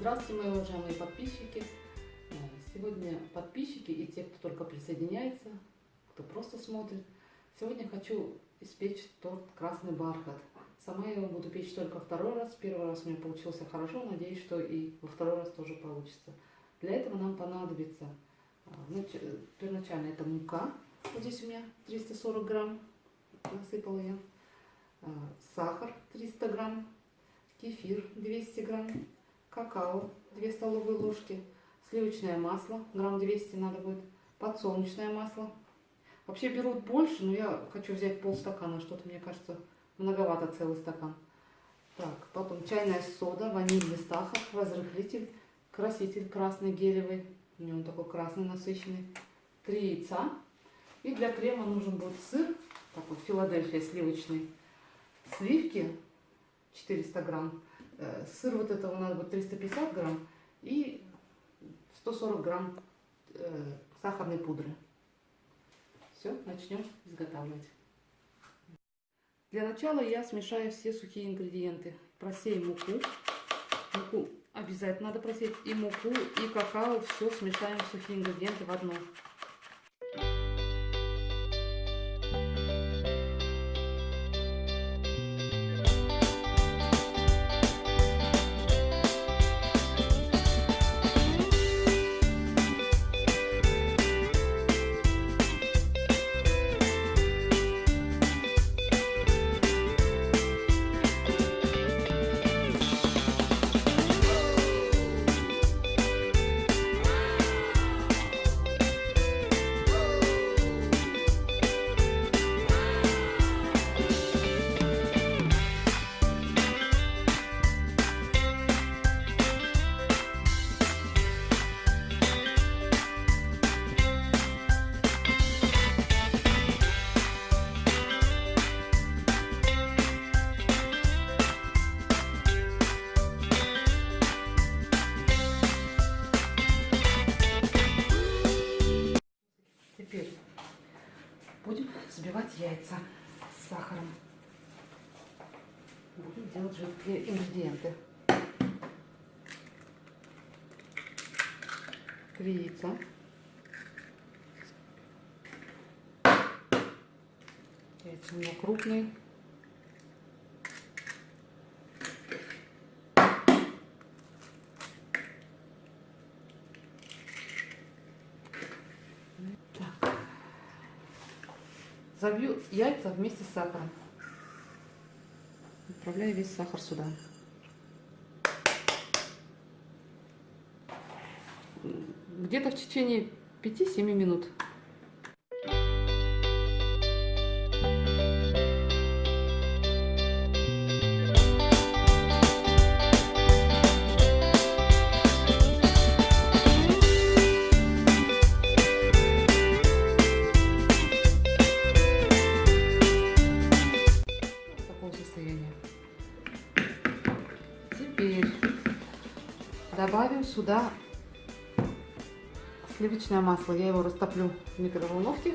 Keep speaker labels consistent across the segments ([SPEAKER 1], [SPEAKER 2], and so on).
[SPEAKER 1] Здравствуйте, мои уважаемые подписчики. Сегодня подписчики и те, кто только присоединяется, кто просто смотрит. Сегодня хочу испечь торт «Красный бархат». Сама я его буду печь только второй раз. Первый раз у меня получился хорошо. Надеюсь, что и во второй раз тоже получится. Для этого нам понадобится нач- первоначально это мука. Вот здесь у меня 340 грамм. Насыпала я. А, Сахар 300 грамм. Кефир 200 грамм. Какао 2 столовые ложки. Сливочное масло грамм 200 надо будет. Подсолнечное масло. Вообще берут больше, но я хочу взять полстакана. Что-то мне кажется многовато целый стакан. Так, потом чайная сода, ванильный сахар, разрыхлитель, краситель красный гелевый. У него такой красный насыщенный. Три яйца. И для крема нужен будет сыр, такой Филадельфия сливочный. Сливки 400 грамм. Э, Сыр вот этого надо будет 350 грамм. И 140 грамм э, сахарной пудры. Все, начнем изготавливать. Для начала я смешаю все сухие ингредиенты. Просеем муку. Муку обязательно надо просеять. И муку, и какао. Все смешаем сухие ингредиенты в одно. Ингредиенты. Три яйца. Яйца у меня крупные. Так. Забью яйца вместе с сахаром. Отправляю весь сахар сюда. Где-то в течение 5-7 минут. Теперь добавим сюда сливочное масло. Я его растоплю в микроволновке.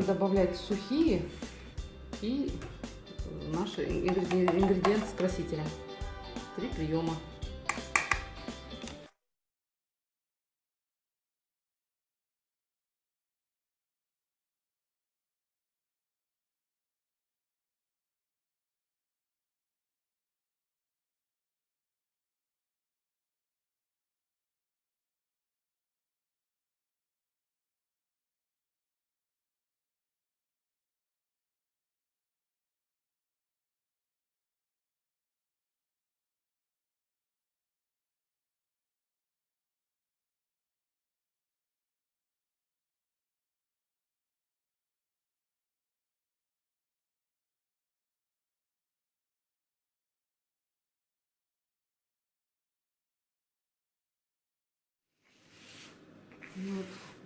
[SPEAKER 1] Постепенно добавлять сухие и наши ингредиенты с красителем. Три приема.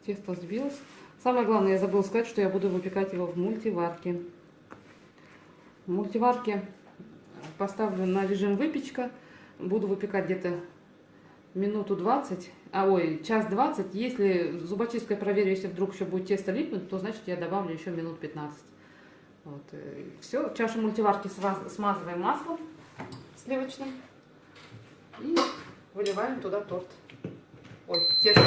[SPEAKER 1] Тесто сбилось. Самое главное, я забыла сказать, что я буду выпекать его в мультиварке. В мультиварке поставлю на режим выпечка. Буду выпекать где-то минуту 20, а ой, час 20. Если зубочисткой проверю, если вдруг еще будет тесто липнуть, то значит я добавлю еще минут 15. Вот, э, все, чашу мультиварки смазываем маслом сливочным и выливаем туда торт. Ой, тесто.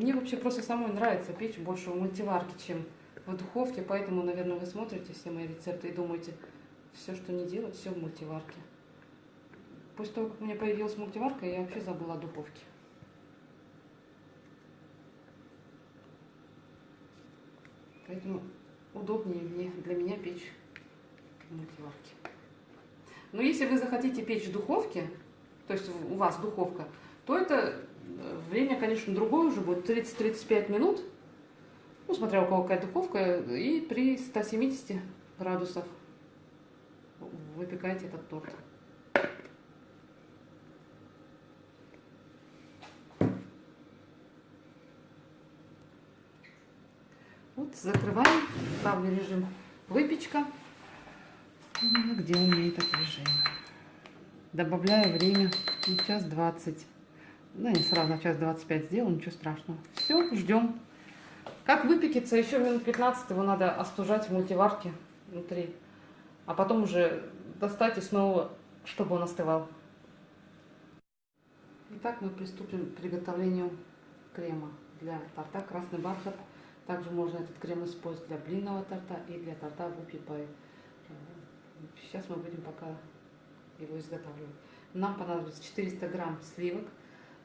[SPEAKER 1] Мне вообще просто самой нравится печь больше в мультиварке, чем в духовке, поэтому, наверное, вы смотрите все мои рецепты и думаете, все, что не делать, все в мультиварке. После того, как у меня появилась мультиварка, я вообще забыла о духовке. Поэтому удобнее мне, для меня печь в мультиварке. Но если вы захотите печь в духовке, то есть у вас духовка, то это Время, конечно, другое уже будет, 30-35 минут. Ну, смотря у кого какая духовка. И при 170 градусах выпекайте этот торт. Вот, закрываем, ставлю режим выпечка. Где у меня этот режим? Добавляю время, сейчас 20. Да, не сразу, на час 25 сделаю, ничего страшного. Все, ждем. Как выпекется, еще минут 15 его надо остужать в мультиварке внутри. А потом уже достать и снова, чтобы он остывал. Итак, мы приступим к приготовлению крема для торта «Красный бархат». Также можно этот крем использовать для блинного торта и для торта вупи пай. Сейчас мы будем пока его изготавливать. Нам понадобится 400 грамм сливок,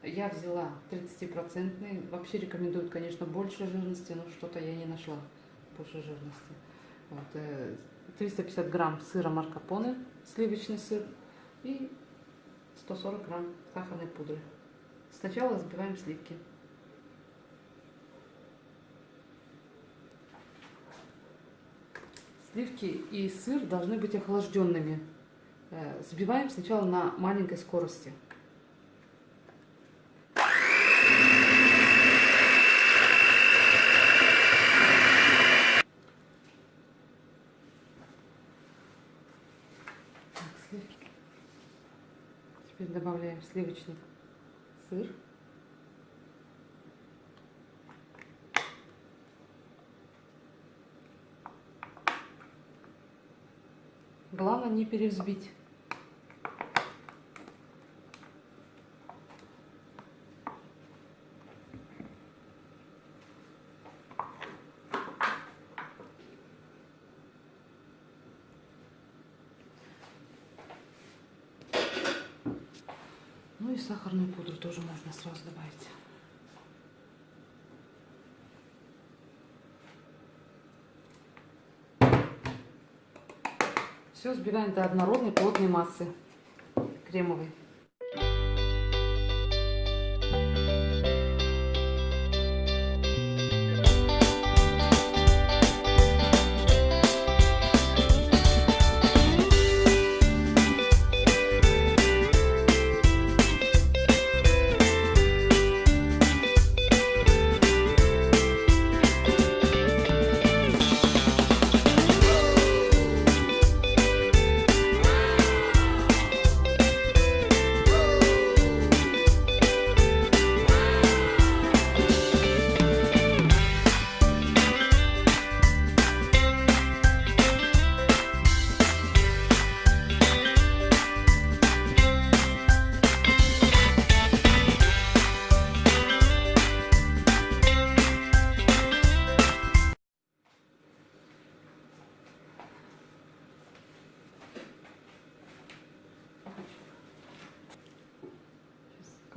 [SPEAKER 1] я взяла 30-процентный. Вообще рекомендуют, конечно, больше жирности, но что-то я не нашла больше жирности. Вот, 350 э, грамм сыра маркапоне, сливочный сыр и 140 грамм сахарной пудры. Сначала взбиваем сливки. Сливки и сыр должны быть охлажденными. Э, взбиваем сначала на маленькой скорости. Добавляем сливочный сыр. Главное не перевзбить. И сахарную пудру тоже можно сразу добавить. Все взбиваем до однородной плотной массы кремовой.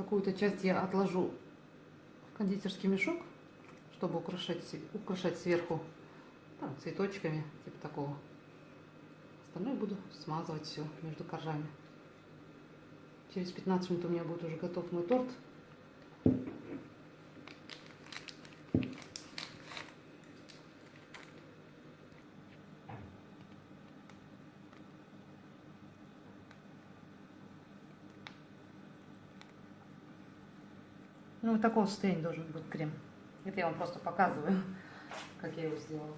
[SPEAKER 1] Какую-то часть я отложу в кондитерский мешок, чтобы украшать, украшать сверху там, цветочками, типа такого. Остальное буду смазывать все между коржами. Через 15 минут у меня будет уже готов мой торт. Ну, такого состояния должен быть крем. Это я вам просто показываю, как я его сделала.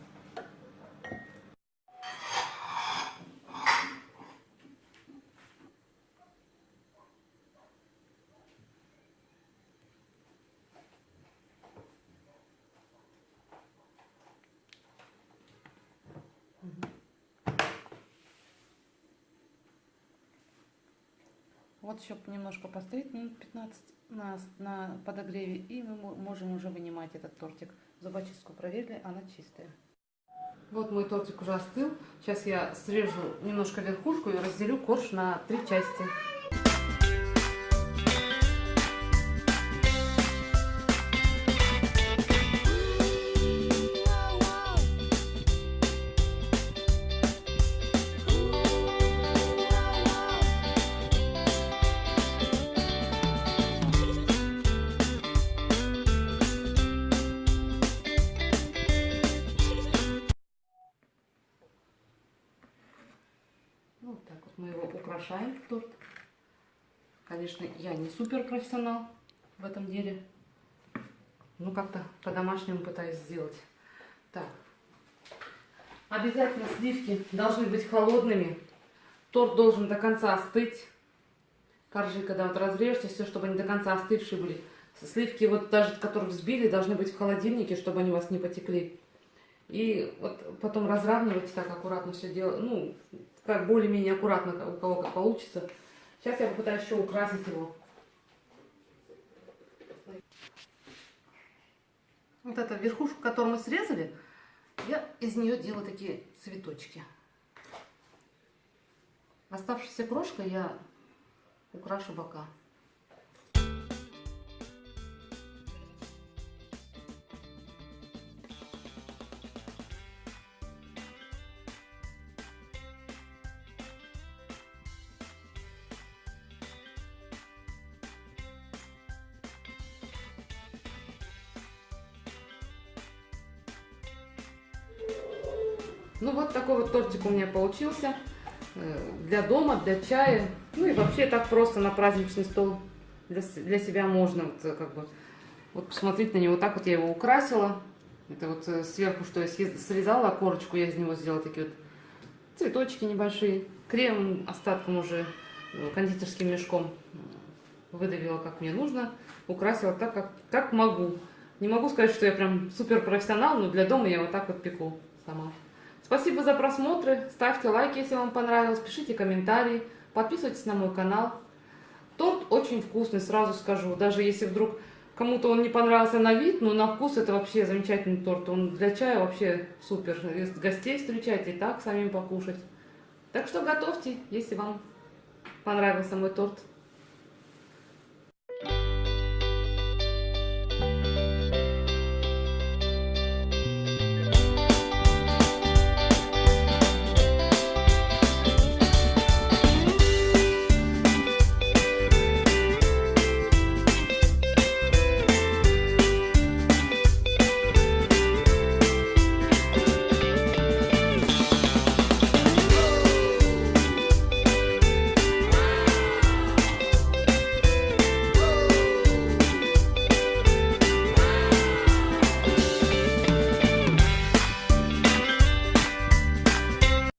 [SPEAKER 1] Вот еще немножко постоит, минут 15 на, на подогреве, и мы можем уже вынимать этот тортик. Зубочистку проверили, она чистая. Вот мой тортик уже остыл. Сейчас я срежу немножко верхушку и разделю корж на три части. Вот так вот мы его украшаем, торт. Конечно, я не супер профессионал в этом деле. Ну, как-то по-домашнему пытаюсь сделать. Так. Обязательно сливки должны быть холодными. Торт должен до конца остыть. Коржи, когда вот разрежете, все, чтобы они до конца остывшие были. Сливки, вот даже которые взбили, должны быть в холодильнике, чтобы они у вас не потекли. И вот потом разравнивать так аккуратно все дело. Ну, как более-менее аккуратно, у кого как получится. Сейчас я попытаюсь еще украсить его. Вот эта верхушку, которую мы срезали, я из нее делаю такие цветочки. Оставшейся крошкой я украшу бока. Ну вот такой вот тортик у меня получился. Э, для дома, для чая. Ну и вообще так просто на праздничный стол для, для себя можно. Вот, э, как бы, вот посмотреть на него. Так вот я его украсила. Это вот э, сверху, что я срезала корочку, я из него сделала такие вот цветочки небольшие. Крем остатком уже кондитерским мешком выдавила, как мне нужно. Украсила так, как, как могу. Не могу сказать, что я прям супер профессионал, но для дома я вот так вот пеку сама. Спасибо за просмотры. Ставьте лайки, если вам понравилось. Пишите комментарии. Подписывайтесь на мой канал. Торт очень вкусный, сразу скажу. Даже если вдруг кому-то он не понравился на вид, но на вкус это вообще замечательный торт. Он для чая вообще супер. Гостей встречайте и так самим покушать. Так что готовьте, если вам понравился мой торт.